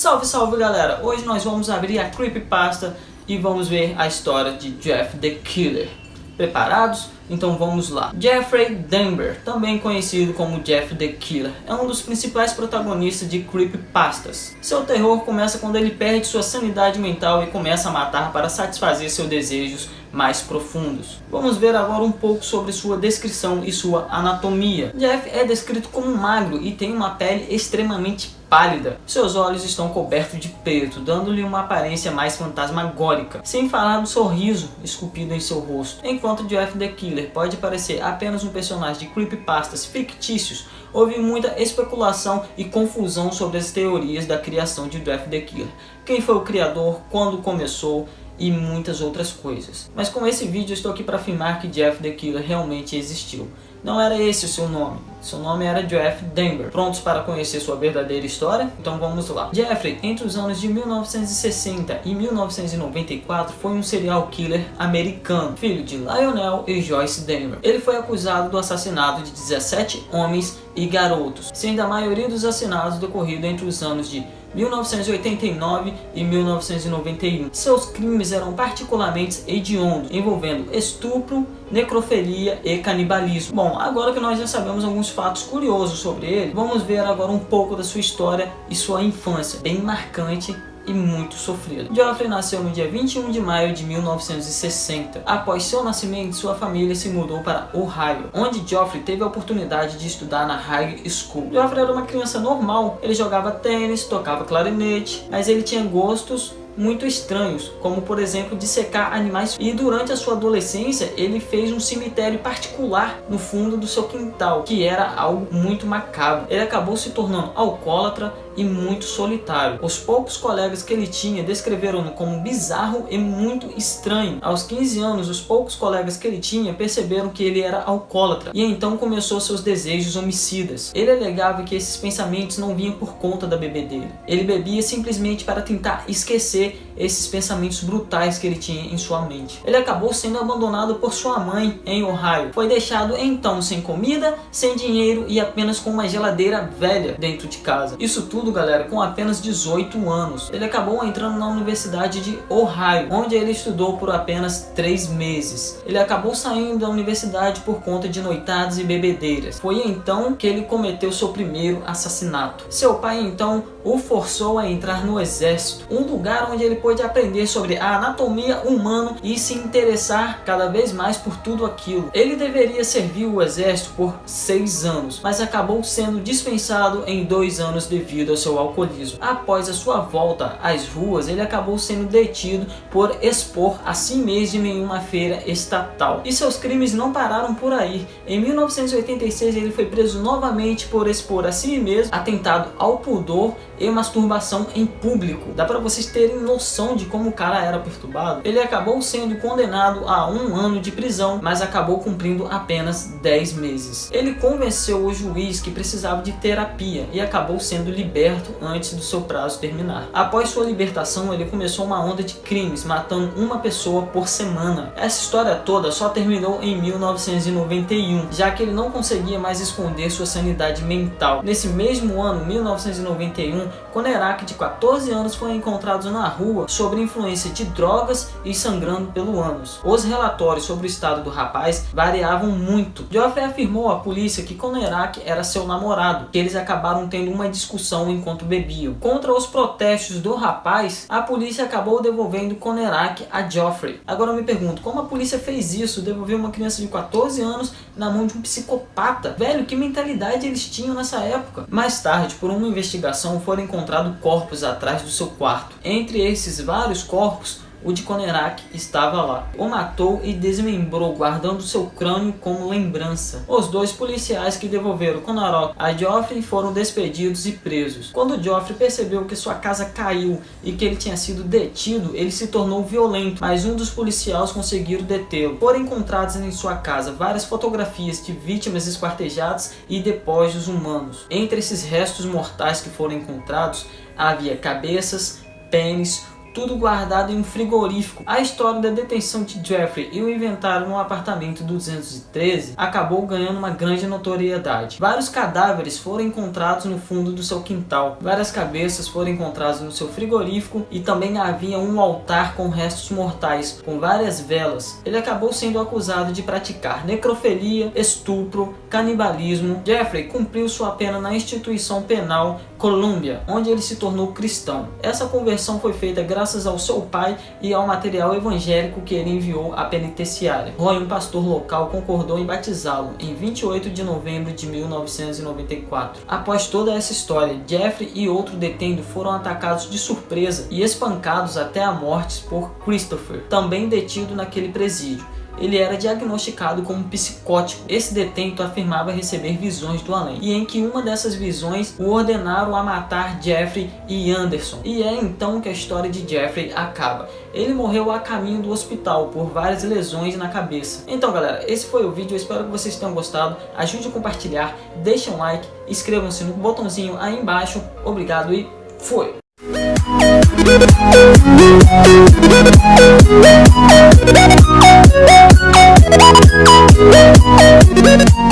Salve, salve galera! Hoje nós vamos abrir a Creepypasta e vamos ver a história de Jeff the Killer. Preparados? Então vamos lá. Jeffrey Dahmer, também conhecido como Jeff the Killer, é um dos principais protagonistas de creepypastas. Seu terror começa quando ele perde sua sanidade mental e começa a matar para satisfazer seus desejos mais profundos. Vamos ver agora um pouco sobre sua descrição e sua anatomia. Jeff é descrito como magro e tem uma pele extremamente pálida. Seus olhos estão cobertos de preto, dando-lhe uma aparência mais fantasmagórica, sem falar do sorriso esculpido em seu rosto. Enquanto Jeff the Killer pode parecer apenas um personagem de creepypastas fictícios, houve muita especulação e confusão sobre as teorias da criação de Jeff the Killer. Quem foi o criador, quando começou, e muitas outras coisas. Mas com esse vídeo estou aqui para afirmar que Jeff the Killer realmente existiu. Não era esse o seu nome, seu nome era Jeff Denver. Prontos para conhecer sua verdadeira história? Então vamos lá. Jeffrey, entre os anos de 1960 e 1994, foi um serial killer americano, filho de Lionel e Joyce Denver. Ele foi acusado do assassinato de 17 homens e garotos, sendo a maioria dos assassinatos decorrido entre os anos de 1989 e 1991. Seus crimes eram particularmente hediondos, envolvendo estupro, necrofilia e canibalismo. Bom, agora que nós já sabemos alguns fatos curiosos sobre ele, vamos ver agora um pouco da sua história e sua infância, bem marcante e muito sofrido. Geoffrey nasceu no dia 21 de maio de 1960. Após seu nascimento, sua família se mudou para Ohio, onde Geoffrey teve a oportunidade de estudar na High School. Geoffrey era uma criança normal, ele jogava tênis, tocava clarinete, mas ele tinha gostos muito estranhos, como por exemplo dissecar animais. E durante a sua adolescência, ele fez um cemitério particular no fundo do seu quintal, que era algo muito macabro. Ele acabou se tornando alcoólatra e muito solitário. Os poucos colegas que ele tinha descreveram-no como bizarro e muito estranho. Aos 15 anos, os poucos colegas que ele tinha perceberam que ele era alcoólatra e então começou seus desejos homicidas. Ele alegava que esses pensamentos não vinham por conta da bebedeira. Ele bebia simplesmente para tentar esquecer esses pensamentos brutais que ele tinha em sua mente. Ele acabou sendo abandonado por sua mãe em Ohio. Foi deixado então sem comida, sem dinheiro e apenas com uma geladeira velha dentro de casa. Isso tudo tudo, galera, com apenas 18 anos. Ele acabou entrando na Universidade de Ohio, onde ele estudou por apenas 3 meses. Ele acabou saindo da universidade por conta de noitadas e bebedeiras. Foi então que ele cometeu seu primeiro assassinato. Seu pai então o forçou a entrar no exército, um lugar onde ele pôde aprender sobre a anatomia humana e se interessar cada vez mais por tudo aquilo. Ele deveria servir o exército por 6 anos, mas acabou sendo dispensado em 2 anos devido devido ao seu alcoolismo. Após a sua volta às ruas, ele acabou sendo detido por expor a si mesmo em uma feira estatal. E seus crimes não pararam por aí. Em 1986 ele foi preso novamente por expor a si mesmo, atentado ao pudor e masturbação em público. Dá para vocês terem noção de como o cara era perturbado. Ele acabou sendo condenado a um ano de prisão, mas acabou cumprindo apenas 10 meses. Ele convenceu o juiz que precisava de terapia e acabou sendo liberado liberto antes do seu prazo terminar. Após sua libertação, ele começou uma onda de crimes, matando uma pessoa por semana. Essa história toda só terminou em 1991, já que ele não conseguia mais esconder sua sanidade mental. Nesse mesmo ano, 1991, Konerak, de 14 anos, foi encontrado na rua sob influência de drogas e sangrando pelo ânus. Os relatórios sobre o estado do rapaz variavam muito. Geoffrey afirmou à polícia que Konerak era seu namorado, que eles acabaram tendo uma discussão enquanto bebiam. Contra os protestos do rapaz, a polícia acabou devolvendo Konerak a Geoffrey. Agora eu me pergunto, como a polícia fez isso? Devolver uma criança de 14 anos na mão de um psicopata? Velho, que mentalidade eles tinham nessa época? Mais tarde, por uma investigação, foram encontrados corpos atrás do seu quarto. Entre esses vários corpos, o de Konerak estava lá. O matou e desmembrou, guardando seu crânio como lembrança. Os dois policiais que devolveram Konarok a Joffrey foram despedidos e presos. Quando Joffrey percebeu que sua casa caiu e que ele tinha sido detido, ele se tornou violento, mas um dos policiais conseguiram detê-lo. Foram encontradas em sua casa várias fotografias de vítimas esquartejadas e depósitos humanos. Entre esses restos mortais que foram encontrados, havia cabeças, pênis, tudo guardado em um frigorífico. A história da detenção de Jeffrey e o inventário no apartamento 213 acabou ganhando uma grande notoriedade. Vários cadáveres foram encontrados no fundo do seu quintal, várias cabeças foram encontradas no seu frigorífico e também havia um altar com restos mortais, com várias velas. Ele acabou sendo acusado de praticar necrofilia, estupro, canibalismo. Jeffrey cumpriu sua pena na instituição penal Columbia, onde ele se tornou cristão. Essa conversão foi feita graças ao seu pai e ao material evangélico que ele enviou à penitenciária. Roy, um pastor local, concordou em batizá-lo em 28 de novembro de 1994. Após toda essa história, Jeffrey e outro detento foram atacados de surpresa e espancados até a morte por Christopher, também detido naquele presídio ele era diagnosticado como psicótico. Esse detento afirmava receber visões do além, e em que uma dessas visões o ordenaram a matar Jeffrey e Anderson. E é então que a história de Jeffrey acaba. Ele morreu a caminho do hospital por várias lesões na cabeça. Então galera, esse foi o vídeo, eu espero que vocês tenham gostado. Ajude a compartilhar, deixe um like, inscrevam-se no botãozinho aí embaixo. Obrigado e foi! Thank